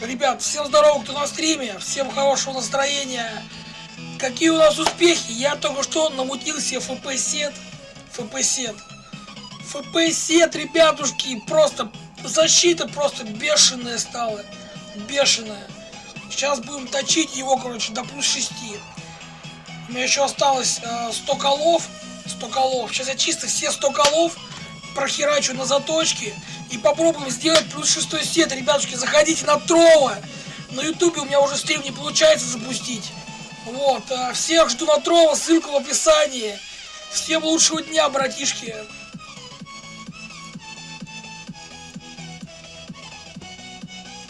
Ребят, всем здорово, кто на стриме, всем хорошего настроения. Какие у нас успехи? Я только что намутил себе ФП-сет. ФП-сет. ФП-сет, ребятушки, просто защита просто бешеная стала. Бешеная. Сейчас будем точить его, короче, до плюс 6. У меня еще осталось э, 100 колов. 100 колов. Сейчас я чисто все 100 колов прохерачу на заточке и попробуем сделать плюс шестой сет. Ребятушки, заходите на Трова. На ютубе у меня уже стрим не получается запустить. Вот, всех жду на Трова, ссылка в описании. Всем лучшего дня, братишки.